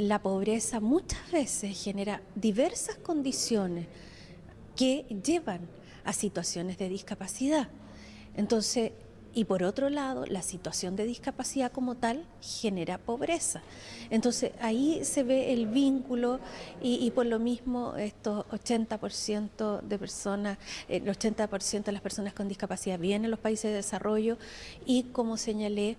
la pobreza muchas veces genera diversas condiciones que llevan a situaciones de discapacidad. Entonces, y por otro lado, la situación de discapacidad como tal genera pobreza. Entonces ahí se ve el vínculo y, por lo mismo estos 80% de personas, el 80% de las personas con discapacidad vienen en los países de desarrollo y como señalé,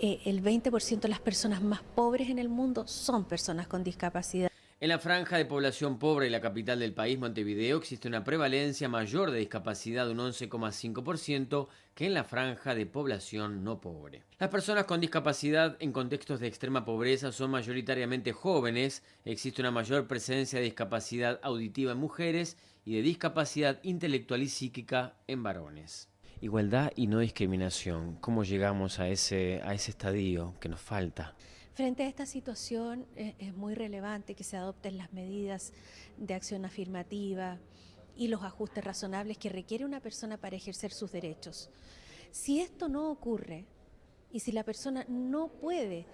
eh, el 20% de las personas más pobres en el mundo son personas con discapacidad. En la franja de población pobre y la capital del país, Montevideo, existe una prevalencia mayor de discapacidad de un 11,5% que en la franja de población no pobre. Las personas con discapacidad en contextos de extrema pobreza son mayoritariamente jóvenes, existe una mayor presencia de discapacidad auditiva en mujeres y de discapacidad intelectual y psíquica en varones. Igualdad y no discriminación, ¿cómo llegamos a ese, a ese estadio que nos falta? Frente a esta situación eh, es muy relevante que se adopten las medidas de acción afirmativa y los ajustes razonables que requiere una persona para ejercer sus derechos. Si esto no ocurre y si la persona no puede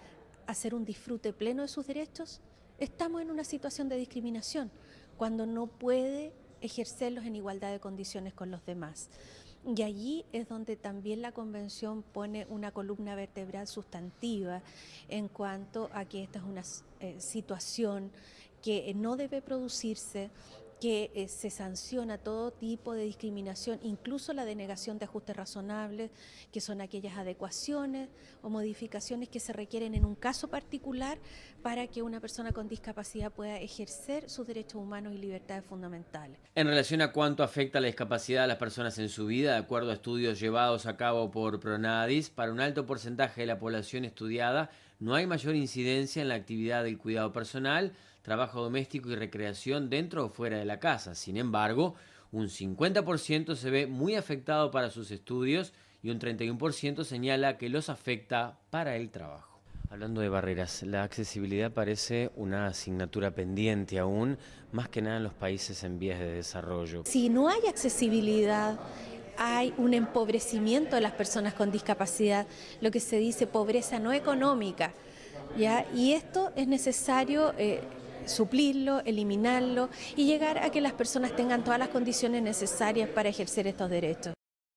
hacer un disfrute pleno de sus derechos, estamos en una situación de discriminación, cuando no puede ejercerlos en igualdad de condiciones con los demás. Y allí es donde también la Convención pone una columna vertebral sustantiva en cuanto a que esta es una eh, situación que no debe producirse que eh, se sanciona todo tipo de discriminación, incluso la denegación de ajustes razonables, que son aquellas adecuaciones o modificaciones que se requieren en un caso particular para que una persona con discapacidad pueda ejercer sus derechos humanos y libertades fundamentales. En relación a cuánto afecta la discapacidad a las personas en su vida, de acuerdo a estudios llevados a cabo por Pronadis, para un alto porcentaje de la población estudiada, no hay mayor incidencia en la actividad del cuidado personal, trabajo doméstico y recreación dentro o fuera de la casa. Sin embargo, un 50% se ve muy afectado para sus estudios y un 31% señala que los afecta para el trabajo. Hablando de barreras, la accesibilidad parece una asignatura pendiente aún, más que nada en los países en vías de desarrollo. Si no hay accesibilidad, hay un empobrecimiento de las personas con discapacidad, lo que se dice pobreza no económica. ¿ya? Y esto es necesario... Eh, suplirlo, eliminarlo y llegar a que las personas tengan todas las condiciones necesarias para ejercer estos derechos.